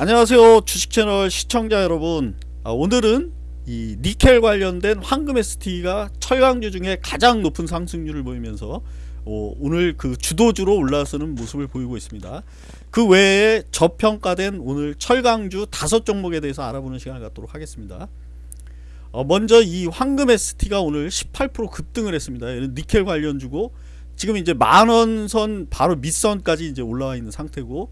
안녕하세요. 주식채널 시청자 여러분. 아, 오늘은 이 니켈 관련된 황금 ST가 철강주 중에 가장 높은 상승률을 보이면서 어, 오늘 그 주도주로 올라서는 모습을 보이고 있습니다. 그 외에 저평가된 오늘 철강주 다섯 종목에 대해서 알아보는 시간을 갖도록 하겠습니다. 어, 먼저 이 황금 ST가 오늘 18% 급등을 했습니다. 니켈 관련주고 지금 이제 만원선 바로 밑선까지 이제 올라와 있는 상태고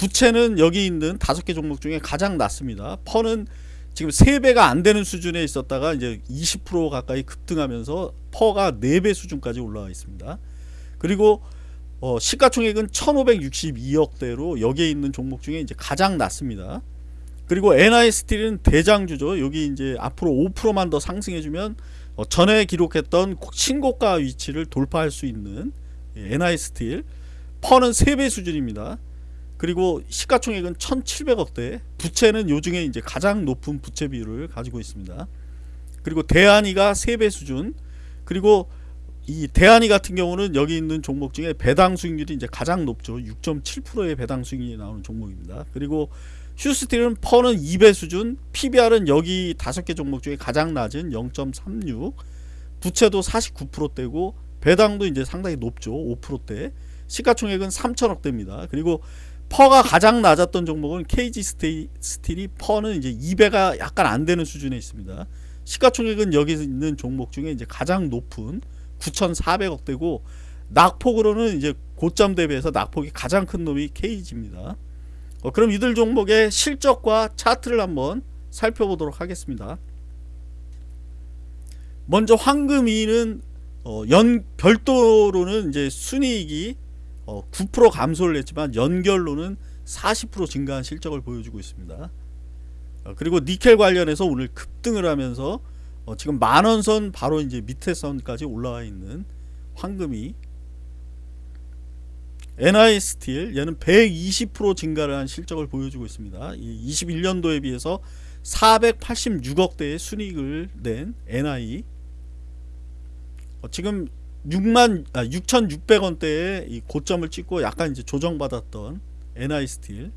부채는 여기 있는 다섯 개 종목 중에 가장 낮습니다. 퍼는 지금 3배가 안 되는 수준에 있었다가 이제 20% 가까이 급등하면서 퍼가 4배 수준까지 올라와 있습니다. 그리고 어 시가총액은 1562억대로 여기에 있는 종목 중에 이제 가장 낮습니다. 그리고 NI스틸은 대장주죠. 여기 이제 앞으로 5%만 더 상승해주면 어 전에 기록했던 신고가 위치를 돌파할 수 있는 NI스틸 퍼는 3배 수준입니다. 그리고 시가총액은 1700억대. 부채는 요중에 이제 가장 높은 부채 비율을 가지고 있습니다. 그리고 대한이가 3배 수준. 그리고 이 대한이 같은 경우는 여기 있는 종목 중에 배당 수익률이 이제 가장 높죠. 6.7%의 배당 수익률이 나오는 종목입니다. 그리고 휴스틸은 퍼는 2배 수준. PBR은 여기 5개 종목 중에 가장 낮은 0.36 부채도 49%대고 배당도 이제 상당히 높죠. 5%대. 시가총액은 3천억대입니다. 그리고 PER가 가장 낮았던 종목은 KG 스틸이 PER는 이제 2배가 약간 안 되는 수준에 있습니다. 시가총액은 여기 있는 종목 중에 이제 가장 높은 9,400억 대고 낙폭으로는 이제 고점 대비해서 낙폭이 가장 큰 놈이 KG입니다. 어, 그럼 이들 종목의 실적과 차트를 한번 살펴보도록 하겠습니다. 먼저 황금이는 어, 연 별도로는 이제 순이익이 어, 9% 감소를 했지만 연결로는 40% 증가한 실적을 보여주고 있습니다. 어, 그리고 니켈 관련해서 오늘 급등을 하면서 어, 지금 만원선 바로 이제 밑에 선까지 올라와 있는 황금이 NI 스틸 얘는 120% 증가를 한 실적을 보여주고 있습니다. 21년도에 비해서 486억대의 순이익을 낸 NI 어, 지금 6만 아, 6,600원대의 이 고점을 찍고 약간 이제 조정받았던 NI 스틸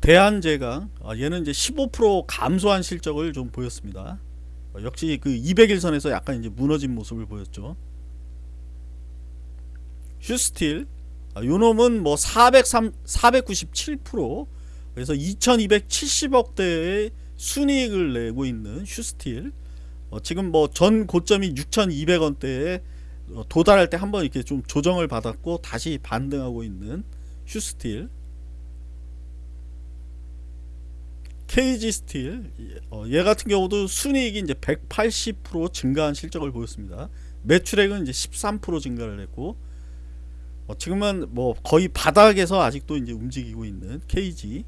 대한제강 아, 얘는 이제 15% 감소한 실적을 좀 보였습니다. 어, 역시 그 200일선에서 약간 이제 무너진 모습을 보였죠. 휴스틸 아, 요놈은 뭐 403, 497% 그래서 2270억대의 순이익을 내고 있는 휴스틸 어, 지금 뭐 전 고점이 6,200원대에 어, 도달할 때 한번 이렇게 좀 조정을 받았고 다시 반등하고 있는 휴스틸. KG 스틸. 어, 얘 같은 경우도 순이익이 이제 180% 증가한 실적을 보였습니다. 매출액은 이제 13% 증가를 했고 어, 지금은 뭐 거의 바닥에서 아직도 이제 움직이고 있는 KG